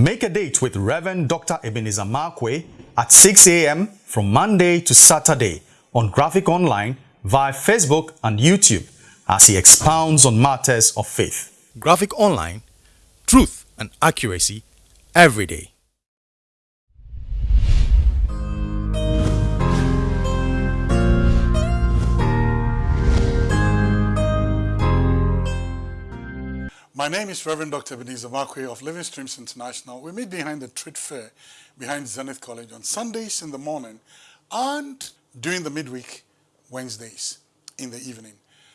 Make a date with Reverend Dr. Ebenezer Markwei at 6 a.m. from Monday to Saturday on Graphic Online via Facebook and YouTube as he expounds on matters of faith. Graphic Online, truth and accuracy every day. My name is Reverend Dr. Ebenezer Markwei of Living Streams International. We meet behind the trade fair behind Zenith College on Sundays in the morning and during the midweek Wednesdays in the evening.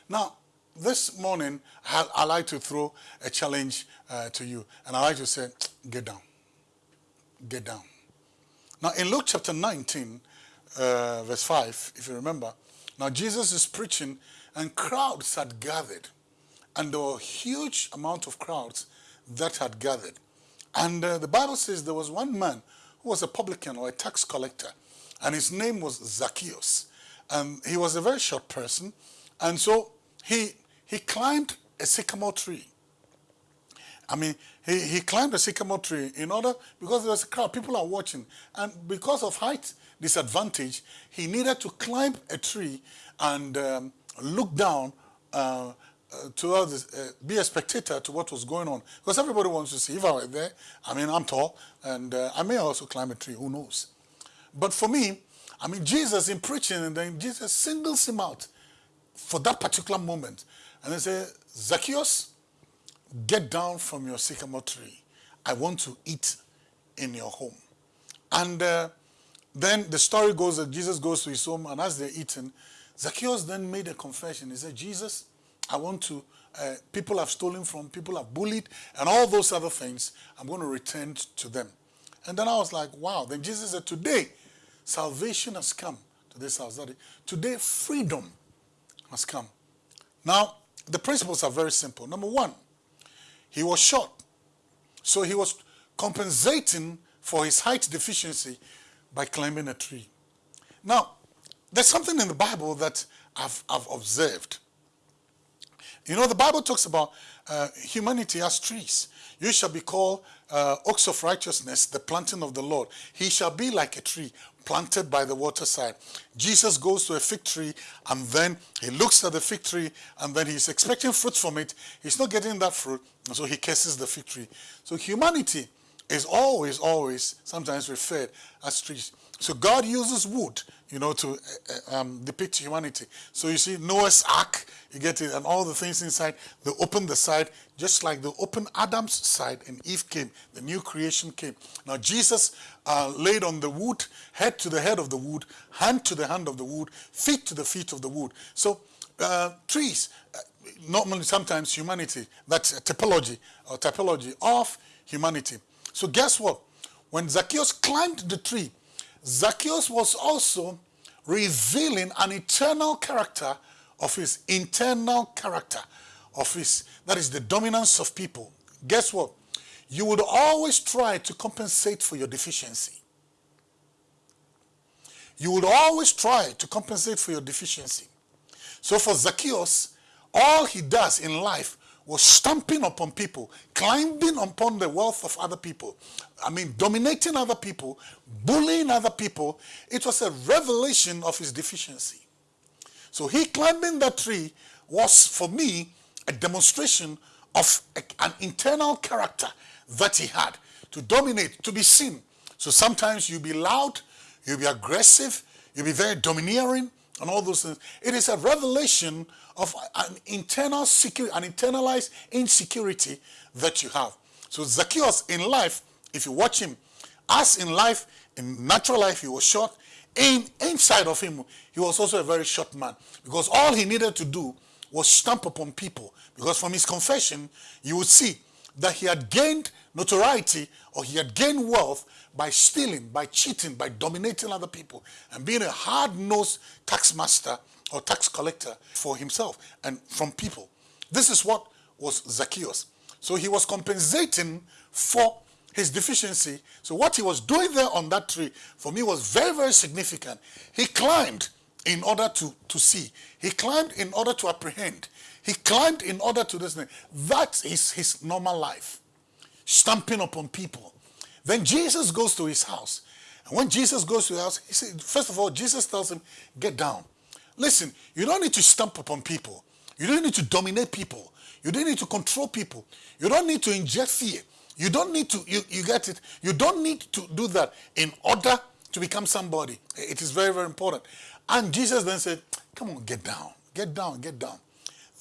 Now, this morning, I, like to throw a challenge uh, to you, and I like to say, get down. Get down. Now, in Luke chapter 19, uh, verse 5, if you remember, now Jesus is preaching, and crowds had gathered and there were a huge amount of crowds that had gathered. And uh, the Bible says there was one man who was a publican or a tax collector, and his name was Zacchaeus. And he was a very short person, and so he, he climbed a sycamore tree. I mean, he, he climbed a sycamore tree in order, because there was a crowd, people are watching, and because of height disadvantage, he needed to climb a tree and um, look down uh, uh, to uh, be a spectator to what was going on. Because everybody wants to see. If I were there, I mean, I'm tall, and uh, I may also climb a tree, who knows. But for me, I mean, Jesus in preaching, and then Jesus singles him out for that particular moment. And they say, Zacchaeus, get down from your sycamore tree. I want to eat in your home. And uh, then the story goes that Jesus goes to his home, and as they're eating, Zacchaeus then made a confession. He said, Jesus, I want to, uh, people have stolen from, people have bullied, and all those other things, I'm going to return to them. And then I was like, wow. Then Jesus said, today, salvation has come to this house. Today, freedom has come. Now, the principles are very simple. Number one, he was short. So he was compensating for his height deficiency by climbing a tree. Now, there's something in the Bible that I've, I've observed. You know, the Bible talks about uh, humanity as trees. You shall be called uh, oaks of righteousness, the planting of the Lord. He shall be like a tree planted by the waterside. Jesus goes to a fig tree and then he looks at the fig tree and then he's expecting fruit from it. He's not getting that fruit, and so he curses the fig tree. So humanity is always, always sometimes referred as trees. So God uses wood, you know, to uh, um, depict humanity. So you see Noah's Ark, you get it, and all the things inside, they open the side, just like they open Adam's side and Eve came, the new creation came. Now Jesus uh, laid on the wood, head to the head of the wood, hand to the hand of the wood, feet to the feet of the wood. So uh, trees, uh, normally sometimes humanity, that's a typology or typology of humanity. So guess what? When Zacchaeus climbed the tree, Zacchaeus was also revealing an eternal character of his internal character of his, that is the dominance of people. Guess what? You would always try to compensate for your deficiency. You would always try to compensate for your deficiency. So for Zacchaeus, all he does in life was stamping upon people, climbing upon the wealth of other people. I mean, dominating other people, bullying other people. It was a revelation of his deficiency. So he climbing that tree was, for me, a demonstration of a, an internal character that he had to dominate, to be seen. So sometimes you'll be loud, you'll be aggressive, you'll be very domineering, and all those things. It is a revelation of an internal security, an internalized insecurity that you have. So Zacchaeus in life, if you watch him, as in life, in natural life, he was short. In inside of him, he was also a very short man because all he needed to do was stamp upon people. Because from his confession, you would see that he had gained notoriety or he had gained wealth by stealing, by cheating, by dominating other people, and being a hard-nosed tax master or tax collector for himself and from people. This is what was Zacchaeus. So he was compensating for his deficiency. So what he was doing there on that tree, for me, was very, very significant. He climbed in order to, to see. He climbed in order to apprehend. He climbed in order to this. That is his normal life. Stamping upon people. Then Jesus goes to his house. And when Jesus goes to the house, he said, first of all, Jesus tells him, get down. Listen, you don't need to stamp upon people. You don't need to dominate people. You don't need to control people. You don't need to inject fear. You don't need to, you, you get it? You don't need to do that in order to become somebody. It is very, very important. And Jesus then said, come on, get down, get down, get down.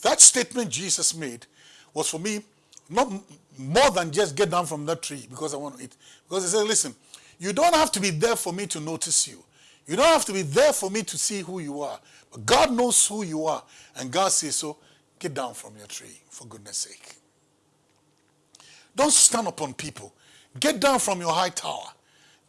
That statement Jesus made was for me not more than just get down from that tree because I want to eat. Because he said, listen, you don't have to be there for me to notice you. You don't have to be there for me to see who you are. But God knows who you are. And God says, so get down from your tree, for goodness sake. Don't stand upon people. Get down from your high tower.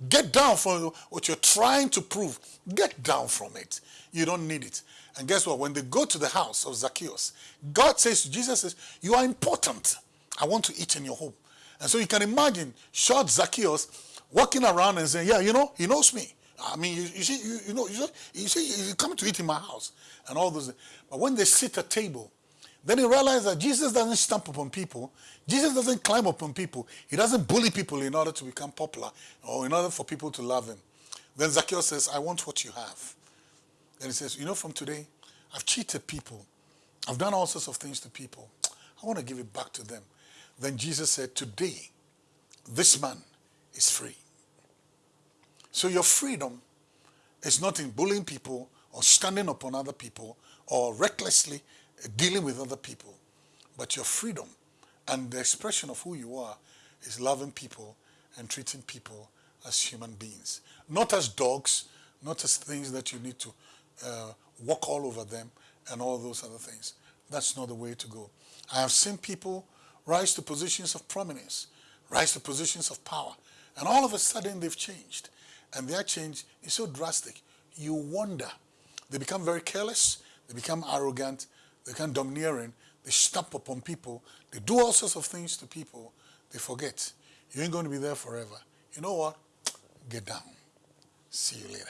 Get down from what you're trying to prove. Get down from it. You don't need it. And guess what? When they go to the house of Zacchaeus, God says, to Jesus says, you are important. I want to eat in your home. And so you can imagine short Zacchaeus walking around and saying, yeah, you know, he knows me. I mean, you, you see, you, you, know, you, you see, you come to eat in my house and all those. But when they sit at table, then he realized that Jesus doesn't stamp upon people. Jesus doesn't climb upon people. He doesn't bully people in order to become popular or in order for people to love him. Then Zacchaeus says, I want what you have. Then he says, you know, from today, I've cheated people. I've done all sorts of things to people. I want to give it back to them. Then Jesus said, today, this man is free. So your freedom is not in bullying people or standing upon other people or recklessly dealing with other people. But your freedom and the expression of who you are is loving people and treating people as human beings. Not as dogs, not as things that you need to uh, walk all over them and all those other things. That's not the way to go. I have seen people rise to positions of prominence, rise to positions of power, and all of a sudden they've changed. And their change is so drastic, you wonder. They become very careless, they become arrogant, they become domineering, they stamp upon people, they do all sorts of things to people, they forget. You ain't going to be there forever. You know what? Get down. See you later.